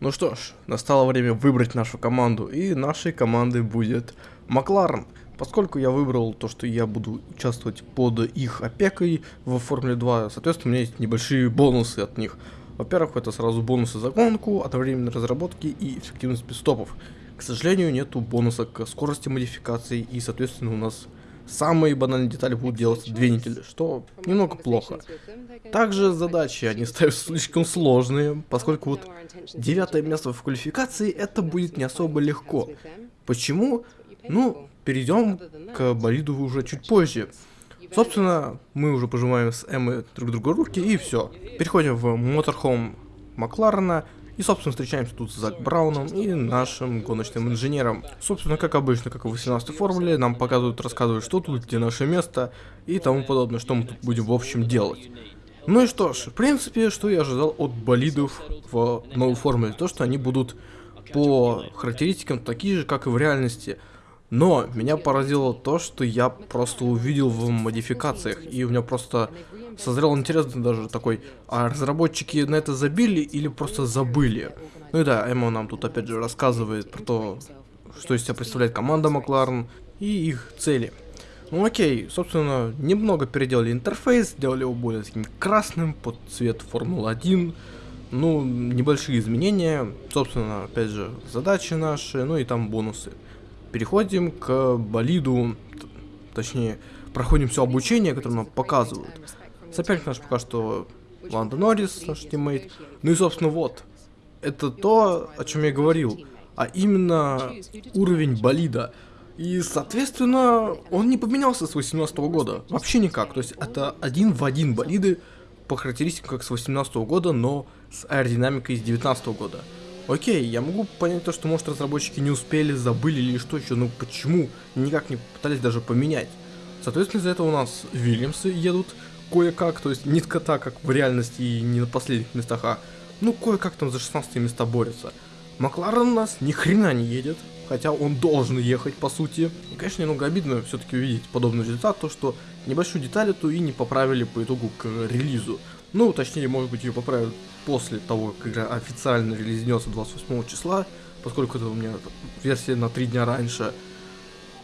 Ну что ж, настало время выбрать нашу команду, и нашей командой будет Макларен. Поскольку я выбрал то, что я буду участвовать под их опекой в Формуле 2, соответственно, у меня есть небольшие бонусы от них. Во-первых, это сразу бонусы за гонку, одновременной разработки и эффективность пидстопов. К сожалению, нету бонуса к скорости модификации, и, соответственно, у нас самые банальные детали будут делаться две недели, что немного плохо. Также задачи они ставят слишком сложные, поскольку вот девятое место в квалификации это будет не особо легко. Почему? Ну, перейдем к болиду уже чуть позже. Собственно, мы уже пожимаем с Эммой друг другу руки и все. Переходим в моторхом Макларена, и, собственно, встречаемся тут с Зак Брауном и нашим гоночным инженером. Собственно, как обычно, как в 18 формуле, нам показывают, рассказывают, что тут, где наше место и тому подобное, что мы тут будем в общем делать. Ну и что ж, в принципе, что я ожидал от болидов в новой формуле, то, что они будут по характеристикам такие же, как и в реальности. Но меня поразило то, что я просто увидел в модификациях, и у меня просто созрел интерес даже такой, а разработчики на это забили или просто забыли? Ну и да, Эмо нам тут опять же рассказывает про то, что из себя представляет команда Макларен и их цели. Ну окей, собственно, немного переделали интерфейс, сделали его более таким красным под цвет Формулы-1. Ну, небольшие изменения, собственно, опять же, задачи наши, ну и там бонусы. Переходим к болиду, точнее, проходим все обучение, которое нам показывают. Соперник наш пока что Ландо Норрис, наш тиммейт. Ну и, собственно, вот. Это то, о чем я говорил. А именно уровень болида. И, соответственно, он не поменялся с 18 года. Вообще никак. То есть это один в один болиды по характеристикам как с 18 года, но с аэродинамикой из 19 года. Окей, я могу понять то, что, может, разработчики не успели, забыли или что еще, но почему никак не пытались даже поменять? Соответственно, из-за этого у нас Вильямсы едут кое-как, то есть не так, как в реальности и не на последних местах, а ну кое-как там за 16 места борются. Макларен у нас ни хрена не едет, хотя он должен ехать по сути. И, конечно, немного обидно все-таки увидеть подобный результат, то что небольшую деталь эту и не поправили по итогу к релизу. Ну, точнее, может быть, ее поправят после того, как игра официально релизнется 28 числа, поскольку это у меня версия на 3 дня раньше.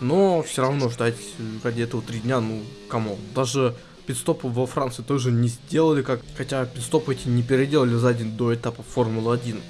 Но все равно ждать ради этого 3 дня, ну, кому. Даже пидстопы во Франции тоже не сделали, как, хотя пидстопы эти не переделали за день до этапа Формулы-1.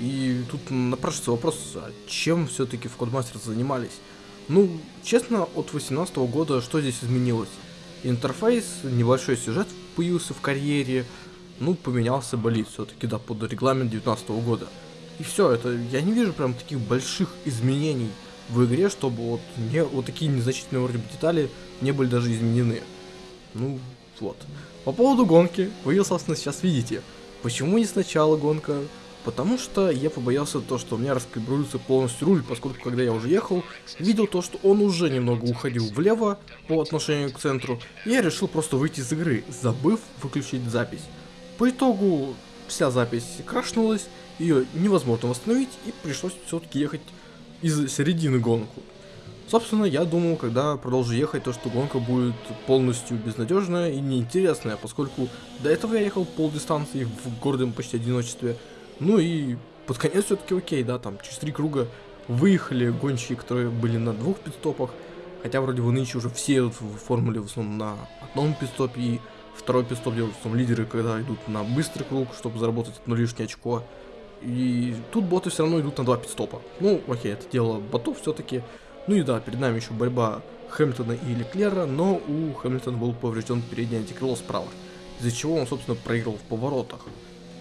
И тут напрашивается вопрос, а чем все-таки в Codemasters занимались? Ну, честно, от 2018 года что здесь изменилось? Интерфейс, небольшой сюжет появился в карьере, ну, поменялся болит все-таки, да, под регламент 2019 года. И все, это, я не вижу прям таких больших изменений в игре, чтобы вот, не, вот такие незначительные вроде бы детали не были даже изменены. Ну, вот. По поводу гонки, вы, собственно, сейчас видите. Почему не сначала гонка? Потому что я побоялся то, что у меня раскалибруется полностью руль, поскольку когда я уже ехал, видел то, что он уже немного уходил влево по отношению к центру, я решил просто выйти из игры, забыв выключить запись. По итогу вся запись крашнулась, ее невозможно восстановить, и пришлось все-таки ехать из середины гонку. Собственно, я думал, когда продолжу ехать, то что гонка будет полностью безнадежная и неинтересная, поскольку до этого я ехал пол дистанции в гордом почти одиночестве. Ну и под конец все-таки окей, да, там через три круга выехали гонщики, которые были на двух пидстопах, хотя вроде бы нынче уже все идут в формуле в основном на одном пидстопе, и второй пидстоп делают в основном лидеры, когда идут на быстрый круг, чтобы заработать одно лишнее очко. И тут боты все равно идут на два пидстопа. Ну, окей, это дело ботов все-таки. Ну и да, перед нами еще борьба Хэмилтона и Леклера, но у Хэмилтона был поврежден передний антикрыло справа, из-за чего он, собственно, проиграл в поворотах.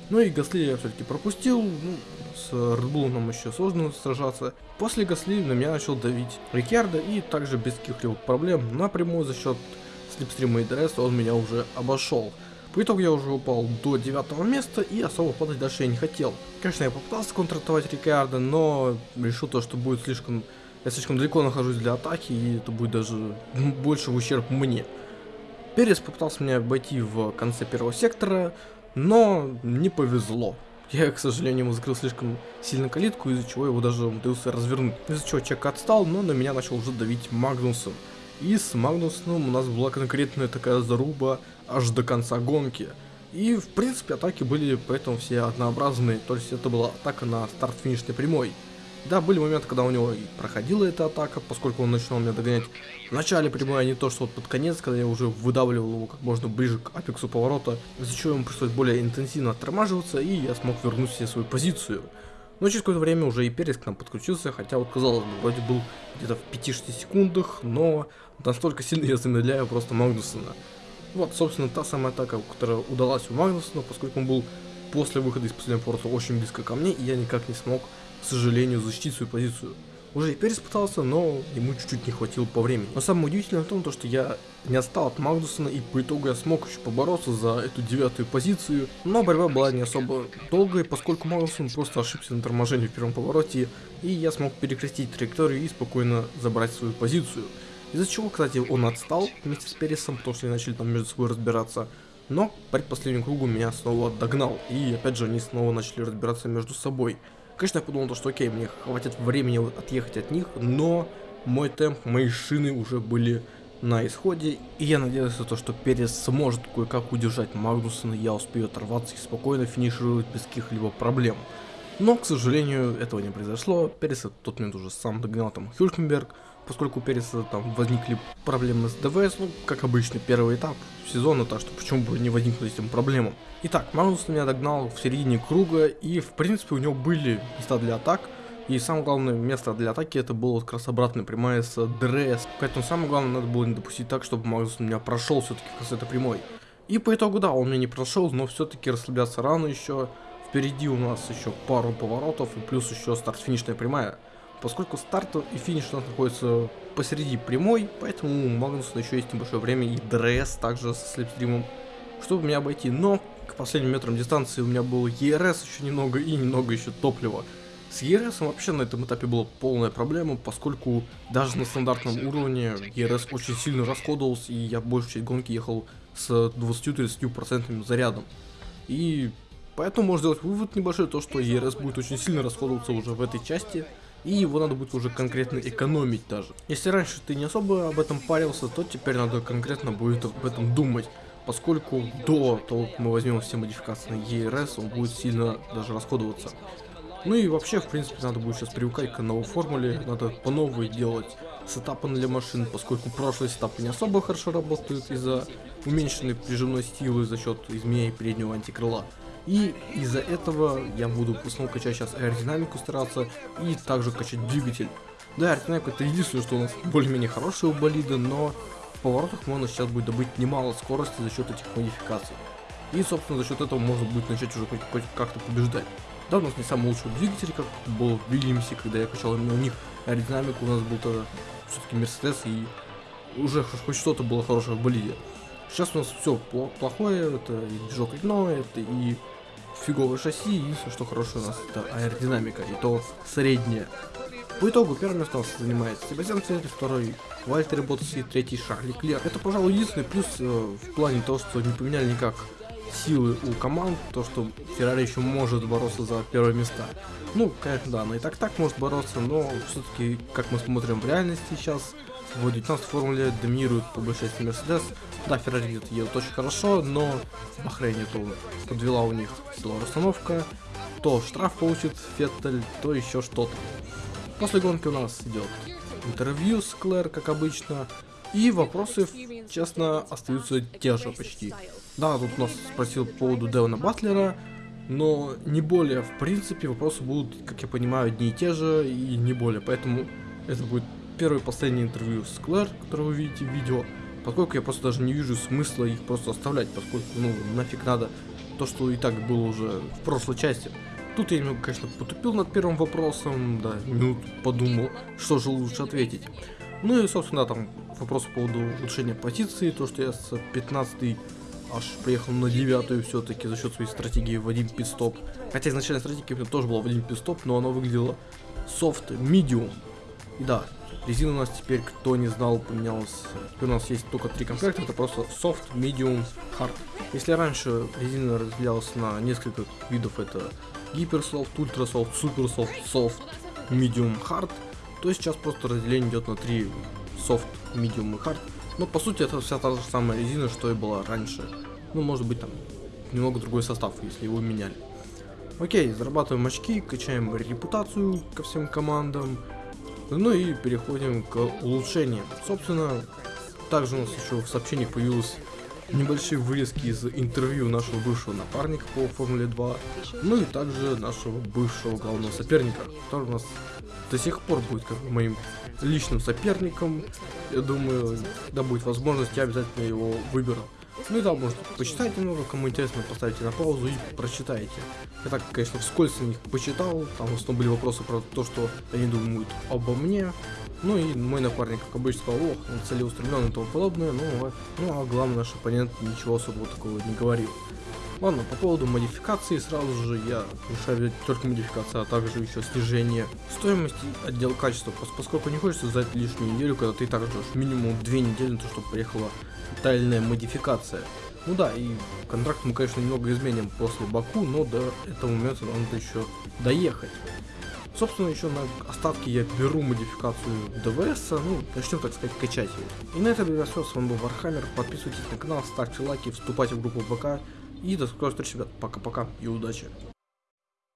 Ну и Гасли я все-таки пропустил, ну, с Red нам еще сложно сражаться. После Гасли на меня начал давить Рикьярдо, и также без каких-либо проблем напрямую за счет слипстрима и ДРС он меня уже обошел. По итогу я уже упал до девятого места и особо падать дальше я не хотел. Конечно, я попытался контратаковать Риккардо, но решил то, что будет слишком я слишком далеко нахожусь для атаки, и это будет даже больше в ущерб мне. Перес попытался меня обойти в конце первого сектора, но не повезло. Я, к сожалению, ему закрыл слишком сильно калитку, из-за чего его даже умудрился развернуть. Из-за чего Чеко отстал, но на меня начал уже давить Магнуссен. И с Магнусом у нас была конкретная такая заруба аж до конца гонки. И, в принципе, атаки были поэтому все однообразные, то есть это была атака на старт-финишной прямой. Да, были моменты, когда у него проходила эта атака, поскольку он начинал меня догонять в начале прямой, а не то, что вот под конец, когда я уже выдавливал его как можно ближе к апексу поворота, из-за чего ему пришлось более интенсивно оттормаживаться, и я смог вернуть себе свою позицию. Но через какое-то время уже и Перес к нам подключился, хотя вот казалось бы, вроде был где-то в 5-6 секундах, но настолько сильно я замедляю просто Магнусона. Вот, собственно, та самая атака, которая удалась у Магнусона, поскольку он был после выхода из последнего поворота очень близко ко мне, и я никак не смог к сожалению, защитить свою позицию. Уже и Перес пытался, но ему чуть-чуть не хватило по времени. Но самое удивительное в том, то, что я не отстал от Магнусона, и по итогу я смог еще побороться за эту девятую позицию. Но борьба была не особо долгой, поскольку Магнусон просто ошибся на торможении в первом повороте, и я смог перекрестить траекторию и спокойно забрать свою позицию. Из-за чего, кстати, он отстал вместе с Пересом, потому что они начали там между собой разбираться. Но по предпоследнему кругу меня снова догнал, и опять же они снова начали разбираться между собой. Конечно, я подумал, что окей, мне хватит времени отъехать от них, но мой темп, мои шины уже были на исходе, и я надеялся, то, что Перес сможет кое-как удержать Магнусона, я успею оторваться и спокойно финишировать без каких-либо проблем. Но, к сожалению, этого не произошло. Перес в тот момент уже сам догнал там Хюлькенберга, поскольку у Переса там возникли проблемы с ДВС, ну, как обычно, первый этап сезона, так что почему бы не возникнуть этим проблемам. Итак, Магнус меня догнал в середине круга, и в принципе у него были места для атак, и самое главное место для атаки это было как раз обратная прямая с ДРС. Поэтому самое главное надо было не допустить так, чтобы Магнус меня прошел все-таки с этой прямой. И по итогу, да, он меня не прошел, но все-таки расслабляться рано еще. Впереди у нас еще пару поворотов и плюс еще старт-финишная прямая. Поскольку старт и финиш у нас находится посреди прямой, поэтому у Магнуса еще есть небольшое время и ДРС также со slipstream ом, чтобы меня обойти. Но к последним метрам дистанции у меня был ЕРС еще немного и немного еще топлива. С ЕРС вообще на этом этапе была полная проблема, поскольку даже на стандартном уровне ЕРС очень сильно расходовался, и я большую часть гонки ехал с 20-30% зарядом. И поэтому можно сделать вывод небольшой, то что ЕРС будет очень сильно расходоваться уже в этой части, и его надо будет уже конкретно экономить даже. Если раньше ты не особо об этом парился, то теперь надо конкретно будет об этом думать, поскольку до того, как мы возьмем все модификации на ERS, он будет сильно даже расходоваться. Ну и вообще, в принципе, надо будет сейчас привыкать к новой формуле, надо по новой делать сетапы для машин, поскольку прошлые сетапы не особо хорошо работают из-за уменьшенной прижимной силы за счет изменения переднего антикрыла. И из-за этого я буду в качать сейчас аэродинамику стараться и также качать двигатель. Да, аэродинамика это единственное, что у нас более-менее хорошая у болида, но в поворотах можно сейчас будет добыть немало скорости за счет этих модификаций. И, собственно, за счет этого можно будет начать уже хоть как-то побеждать. Да, у нас не самый лучший двигатель, как был в Вильямсе, когда я качал именно у них аэродинамику, у нас был тогда все-таки Мерседес, и уже хоть что-то было хорошее в болиде. Сейчас у нас все плохое, это и движок ледной, это и фиговое шасси, единственное, что хорошее у нас, это аэродинамика, и то средняя. По итогу у нас занимает Себастьян Феттель, второй Вальтер Ботас и третий Шарли Клер. Это, пожалуй, единственный плюс э, в плане того, что не поменяли никак силы у команд, то, что Феррари еще может бороться за первые места. Ну, конечно, да, она и так-так может бороться, но все-таки, как мы смотрим в реальности сейчас, в 19 формуле доминирует по большей части Мерседес. Да, Феррари едет, едет очень хорошо, но Бахрейне то подвела у них силовая установка, то штраф получит Феттель, то еще что-то. После гонки у нас идет интервью с Клэр, как обычно, и вопросы, честно, остаются те же почти. Да, тут нас спросил по поводу Девона Батлера, но не более. В принципе, вопросы будут, как я понимаю, одни и те же, и не более. Поэтому это будет первое и последнее интервью с Клэр, которое вы видите в видео, поскольку я просто даже не вижу смысла их просто оставлять, поскольку, ну, нафиг надо то, что и так было уже в прошлой части. Тут я немного, конечно, потупил над первым вопросом, да, минут подумал, что же лучше ответить. Ну и, собственно, там вопрос по поводу улучшения позиции, то, что я с 15 аж приехал на девятую все-таки за счет своей стратегии в один пидстоп. Хотя изначально стратегия у меня тоже была в один пидстоп, но она выглядела medium. И да, резина у нас теперь, кто не знал, поменялась. У нас есть только три комплекта, это просто soft, medium, hard. Если раньше резина разделялась на несколько видов, это гиперсофт, ультрасофт, суперсофт, soft, medium, hard, то сейчас просто разделение идет на три soft, medium и hard. Но по сути это вся та же самая резина, что и была раньше. Ну, может быть там немного другой состав, если его меняли. Окей, зарабатываем очки, качаем репутацию ко всем командам. Ну и переходим к улучшениям. Собственно, также у нас еще в сообщениях появилось небольшие вырезки из интервью нашего бывшего напарника по Формуле 2, ну и также нашего бывшего главного соперника, который у нас до сих пор будет как бы моим личным соперником. Я думаю, когда будет возможность, я обязательно его выберу. Ну и да, может почитать немного, кому интересно, поставите на паузу и прочитайте. Я так, конечно, вскользь на них почитал, там в основном были вопросы про то, что они думают обо мне. Ну и мой напарник, как обычно, сказал, ох, он целеустремлен и тому подобное, ну, ну а главный наш оппонент ничего особого такого не говорил. Ладно, по поводу модификации, сразу же я решаю взять только модификацию, а также еще снижение стоимости отдел качества, поскольку не хочется ждать лишнюю неделю, когда ты так минимум две недели на то, чтобы приехала тотальная модификация. Ну да, и контракт мы, конечно, немного изменим после Баку, но до этого момента надо еще доехать. Собственно, еще на остатки я беру модификацию ДВС, ну, начнем, так сказать, качать ее. И на этом, ребят, все, с вами был Вархаммер, подписывайтесь на канал, ставьте лайки, вступайте в группу ВК, и до скорых встреч, ребят, пока-пока и удачи.